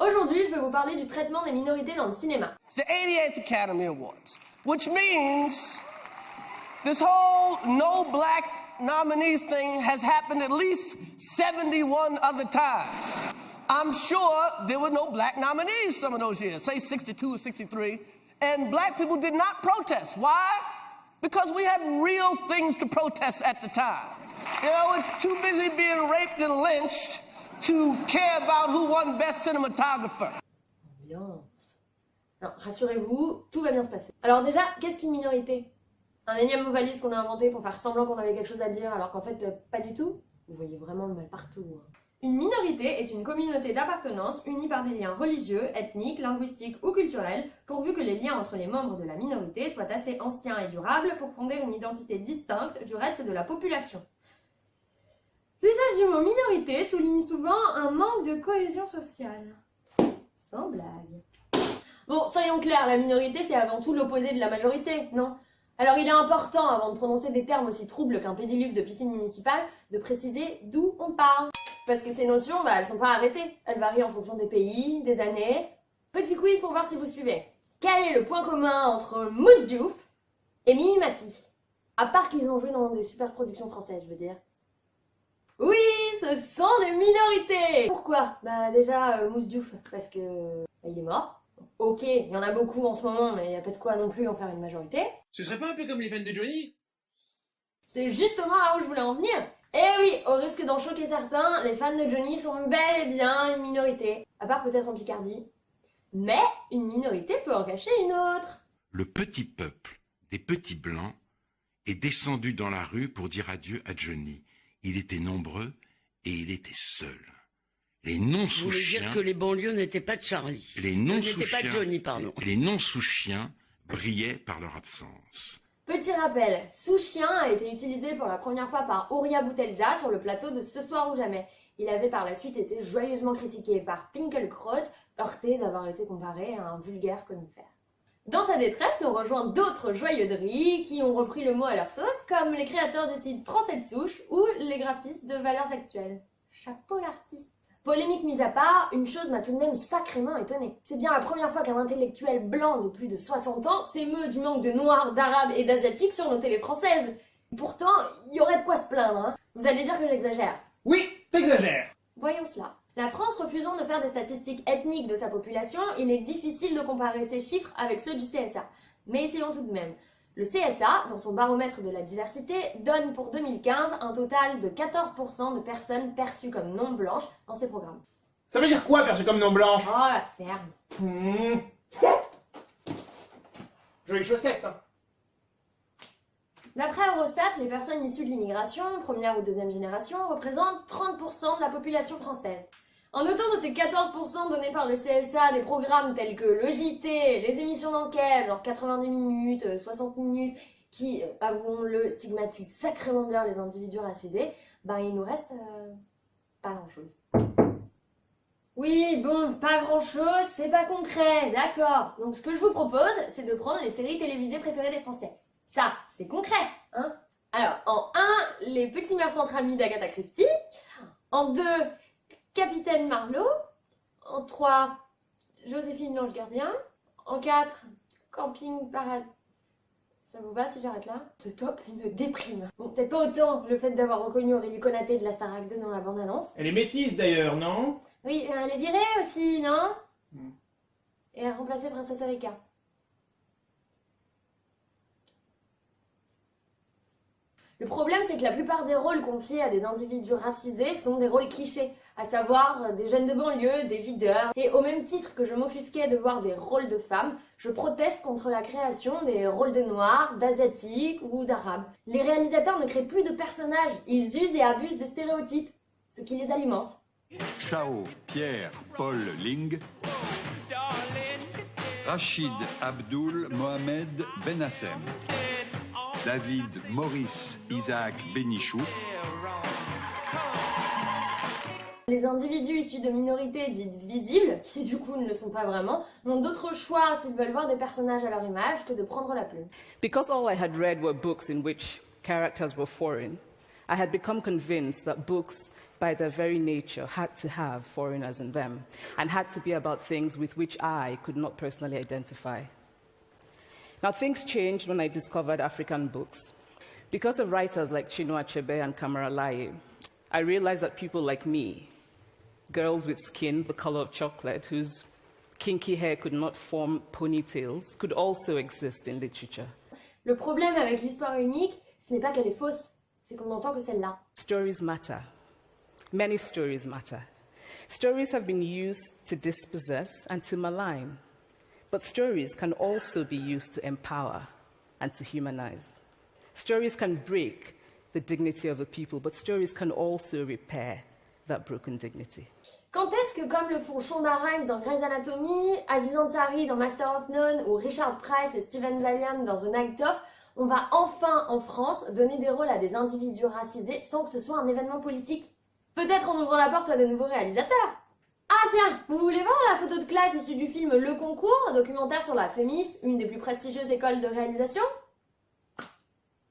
Aujourd'hui, je vais vous parler du traitement des minorités dans le cinéma. It's the 88th Academy Awards, which means this whole no black nominees thing has happened at least 71 other times. I'm sure there were no black nominees some of those years, say 62 or 63, and black people did not protest. Why? Because we had real things to protest at the time. You know, we're too busy being raped and lynched to care about who won best cinematographer. Ambiance. Non, rassurez-vous, tout va bien se passer. Alors déjà, qu'est-ce qu'une minorité? Un énième mot qu'on a inventé pour faire semblant qu'on avait quelque chose à dire alors qu'en fait, euh, pas du tout Vous voyez vraiment le mal partout. hein. Une minorité est une communauté d'appartenance unie par des liens religieux, ethniques, linguistiques ou culturels, pourvu que les liens entre les membres de la minorité soient assez anciens et durables pour fonder une identité distincte du reste de la population. L'usage du mot minorité souligne souvent un manque de cohésion sociale. Sans blague. Bon, soyons clairs, la minorité c'est avant tout l'opposé de la majorité, non? Alors il est important, avant de prononcer des termes aussi troubles qu'un pédiluve de piscine municipale, de préciser d'où on parle. Parce que ces notions, bah, elles sont pas arrêtées. Elles varient en fonction des pays, des années. Petit quiz pour voir si vous suivez. Quel est le point commun entre Mousse Diouf et Mimi Mati À part qu'ils ont joué dans des super productions françaises, je veux dire. Oui, ce sont des minorités Pourquoi? Bah déjà, euh, Mousse Diouf, parce que bah, il est mort. Ok, il y en a beaucoup en ce moment, mais il n'y a pas de quoi non plus en faire une majorité. Ce serait pas un peu comme les fans de Johnny? C'est justement là où je voulais en venir. Eh oui, au risque d'en choquer certains, les fans de Johnny sont bel et bien une minorité. À part peut-être en Picardie. Mais une minorité peut en cacher une autre. Le petit peuple des petits blancs est descendu dans la rue pour dire adieu à Johnny. Il était nombreux et il était seul. Les Vous voulez non-sous-chiens, dire que les banlieues n'étaient pas de Charlie les Euh, N'étaient pas non-sous-chiens, de Johnny, pardon. les non-sous-chiens brillaient par leur absence. Petit rappel, sous-chien a été utilisé pour la première fois par Ouria Boutelja sur le plateau de Ce soir ou jamais. Il avait par la suite été joyeusement critiqué par Finkelkraut, heurté d'avoir été comparé à un vulgaire conifère. Dans sa détresse, nous rejoint d'autres joyeux de riz qui ont repris le mot à leur sauce, comme les créateurs du site Français de souche ou les graphistes de Valeurs Actuelles. Chapeau l'artiste Polémique mise à part, une chose m'a tout de même sacrément étonnée. C'est bien la première fois qu'un intellectuel blanc de plus de 60 ans s'émeut du manque de noirs, d'arabes et d'asiatiques sur nos télés françaises. Pourtant, il y aurait de quoi se plaindre, hein. Vous allez dire que j'exagère. Oui, t'exagères Voyons cela. La France refusant de faire des statistiques ethniques de sa population, il est difficile de comparer ces chiffres avec ceux du CSA. Mais essayons tout de même. Le CSA, dans son baromètre de la diversité, donne pour 2015 un total de 14% de personnes perçues comme non blanches dans ses programmes. Ça veut dire quoi, perché comme non blanche Oh la ferme Hmm. Jolie chaussette, hein. D'après Eurostat, les personnes issues de l'immigration, première ou deuxième génération, représentent 30% de la population française. En notant de ces 14% donnés par le CSA des programmes tels que le JT, les émissions d'enquête, genre 90 minutes, euh, 60 minutes, qui, euh, avouons-le, stigmatisent sacrément bien les individus racisés, ben il nous reste euh, pas grand-chose. Oui, bon, pas grand-chose, c'est pas concret, d'accord. Donc ce que je vous propose, c'est de prendre les séries télévisées préférées des Français. Ça, c'est concret, hein Alors, en 1, les petits meurtres entre amis d'Agatha Christie. En 2, Capitaine Marlowe. En 3, Joséphine l'ange gardien. En 4, Camping Paradis. Ça vous va si j'arrête là? Ce top, il me déprime. Bon, peut-être pas autant le fait d'avoir reconnu Aurélie Conaté de la Starac 2 dans la bande-annonce. Elle est métisse d'ailleurs, non? Oui, euh, elle est virée aussi, non? Hmm. Et elle a remplacé Princesse Erika. Le problème, c'est que la plupart des rôles confiés à des individus racisés sont des rôles clichés, à savoir euh, des jeunes de banlieue, des videurs. Et au même titre que je m'offusquais de voir des rôles de femmes, je proteste contre la création des rôles de noirs, d'asiatiques ou d'arabes. Les réalisateurs ne créent plus de personnages, ils usent et abusent de stéréotypes, ce qui les alimente. Chao Pierre Paul Ling, Rachid Abdul Mohamed Benassem, David Maurice Isaac Benichou, Les individus issus de minorités dites visibles, qui du coup ne le sont pas vraiment, n'ont d'autre choix s'ils veulent voir des personnages à leur image que de prendre la plume. Because all I had read were books in which characters were foreign, I had become convinced that books by their very nature, had to have foreigners in them and had to be about things with which I could not personally identify. Now, things changed when I discovered African books. Because of writers like Chinua Achebe and Kamara Laye, I realized that people like me, girls with skin the color of chocolate, whose kinky hair could not form ponytails, could also exist in literature. Le problème avec l'histoire unique, ce n'est pas qu'elle est fausse, c'est qu'on entend que celle-là. Stories matter. Many stories matter. Stories have been used to dispossess and to malign, but stories can also be used to empower and to humanize. Stories can break the dignity of a people, but stories can also repair that broken dignity. Quand est-ce que, comme le font Shonda Rhimes dans Grey's Anatomy, Aziz Ansari dans Master of None ou Richard Price et Steven Zalian dans The Night Of, on va enfin en France donner des rôles à des individus racisés sans que ce soit un événement politique? Peut-être en ouvrant la porte à de nouveaux réalisateurs? Ah tiens, vous voulez voir la photo de classe issue du film Le Concours, un documentaire sur la FEMIS, une des plus prestigieuses écoles de réalisation?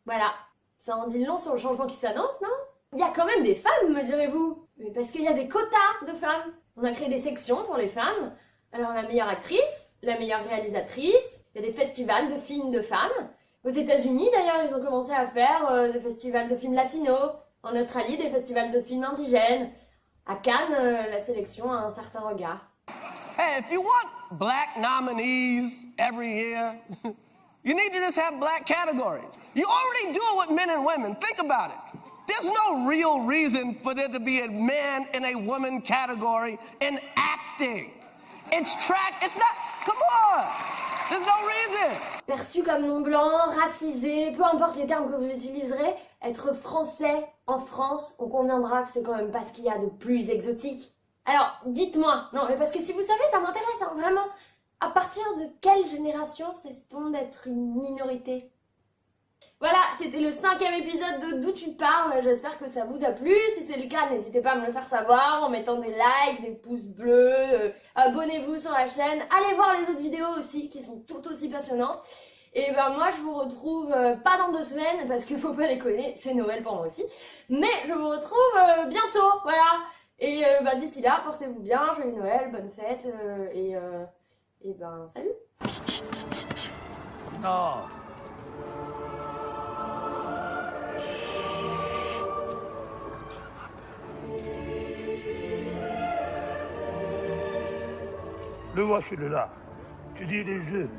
Voilà, ça en dit long sur le changement qui s'annonce, non? Il y a quand même des femmes, me direz-vous Mais parce qu'il y a des quotas de femmes On a créé des sections pour les femmes. Alors la meilleure actrice, la meilleure réalisatrice, il y a des festivals de films de femmes. Aux États-Unis d'ailleurs, ils ont commencé à faire euh, des festivals de films latinos. En Australie, des festivals de films indigènes. À Cannes, euh, la sélection a un certain regard. Hey, if you want black nominees every year, you need to just have black categories. You already do it with men and women. Think about it. There's no real reason for there to be a man and a woman category in acting. It's track, it's not, come on. Perçu comme non blanc, racisé, peu importe les termes que vous utiliserez, être français en France, on conviendra que c'est quand même pas ce qu'il y a de plus exotique. Alors, dites-moi, non, mais parce que si vous savez, ça m'intéresse, hein, vraiment. À partir de quelle génération cesse-t-on d'être une minorité? Voilà, c'était le cinquième épisode de D'où tu parles. J'espère que ça vous a plu. Si c'est le cas, n'hésitez pas à me le faire savoir en mettant des likes, des pouces bleus. Euh, abonnez-vous sur la chaîne. Allez voir les autres vidéos aussi qui sont tout aussi passionnantes. Et ben moi je vous retrouve euh, pas dans deux semaines parce qu'il faut pas connaître, c'est Noël pour moi aussi. Mais je vous retrouve euh, bientôt, voilà. Et bah, d'ici là, portez-vous bien, joyeux Noël, bonne fête et, et ben salut. Le voici, le là. Tu dis les jeux.